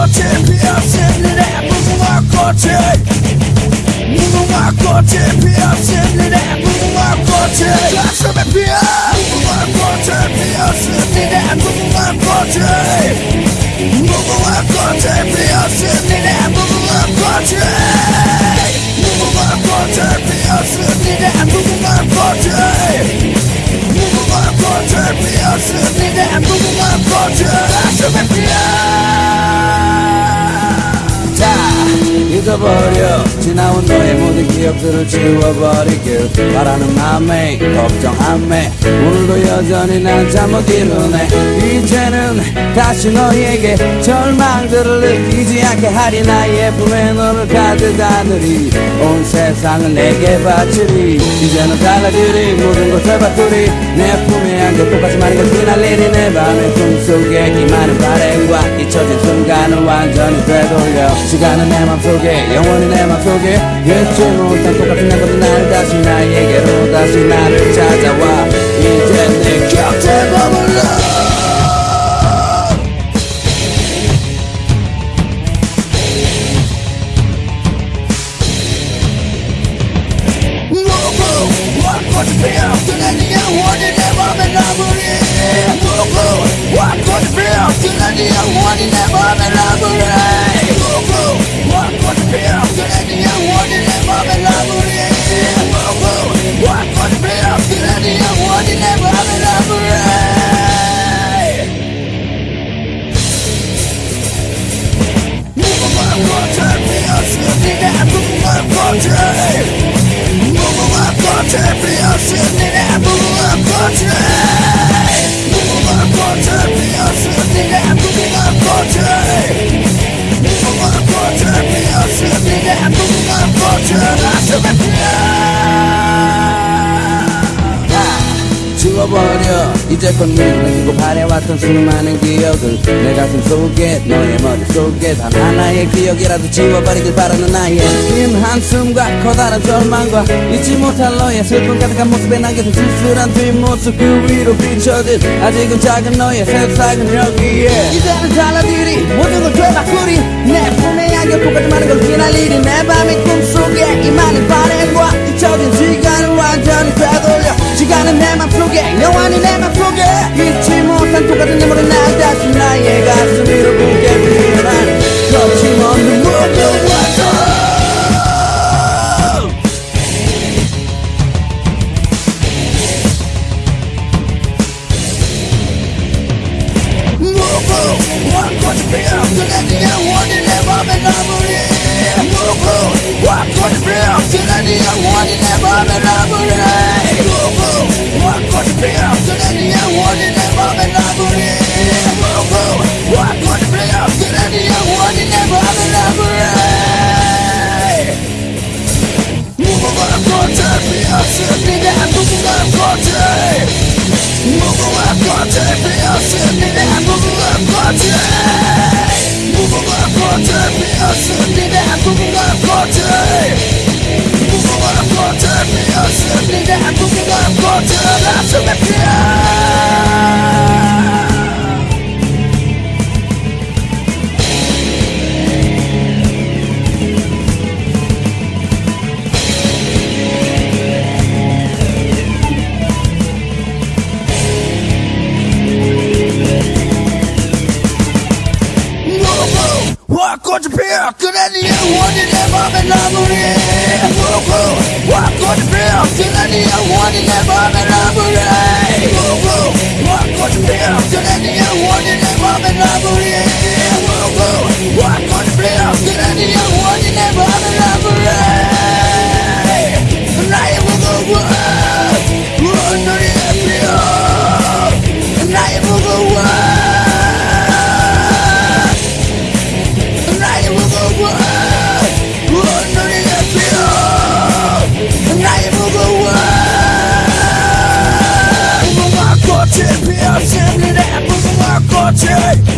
koci Pijacy, lirę, muzyma koci Muzyma koci Pijacy, lirę, muzyma koci Zawsze mnie pija Muzyma koci, pijacy 잊어버려. 지나온 너의 모든 기억들을 지워버리길 바라는 마음에 걱정함에. 오늘도 여전히 난 잠 못 이루네. 이제는 다시 너에게 절망들을 느끼지 않게 하리. 나의 품에 너를 가득 안으리. 온 세상을 내게 바치리. 이제는 달라지리. 모든 것을 바꾸리. 내 품에 안겨 똑같이 많은 걸 휘날리리. 내 밤의 꿈속에 이 많은 바램과 잊혀진 순간을 완전히 되돌려. 시간은 내 맘속에 영원히 내 맘속에. 잊지 못한 똑같은 내 것이 날 다시 나에게로 다시 나를 찾아와. 이제 내 곁에 머물러 내 맘에 나무리 무궁 왕꽃이 지워버려. 이제껏 밀어내고 바래왔던 수많은 기억을 내 가슴 속에 너의 머릿속에 단 하나의 기억이라도 지워버리길 바라는 나의 긴 한숨과 커다란 절망과 잊지 못할 너의 슬픔 가득한 모습에 남겨진 쓸쓸한 뒷모습 그 위로 비춰진 아직은 작은 너의 세상은 여기에. 이제는 달라지리 모든 걸 되바꾸리. 내 품에 안겨 똑같이 많은 걸 휘날리리 내 밤의 꿈 내 맘 속에 영원히 내 맘 속에. 잊지 못한 똑같은 눈물은 날 다시 나의 가슴 위로 붉게 피어난 거침없는 무궁화꽃 무궁화꽃이 피었으나 네영 무궁화 꽃을 무궁화 꽃을 피었습니다 무궁화 꽃을 무궁화 꽃을 피었습니다 무궁화 꽃을 무궁화 꽃 무궁화꽃이 피어 그래 네 영원히 내 맘에 나무리 무궁화꽃이 피어 그래 네 영원히 내 맘에 나무리 무궁화꽃이 피어 그래 네 영원히 내 맘에 나무리 무궁화꽃이 피어 Gucci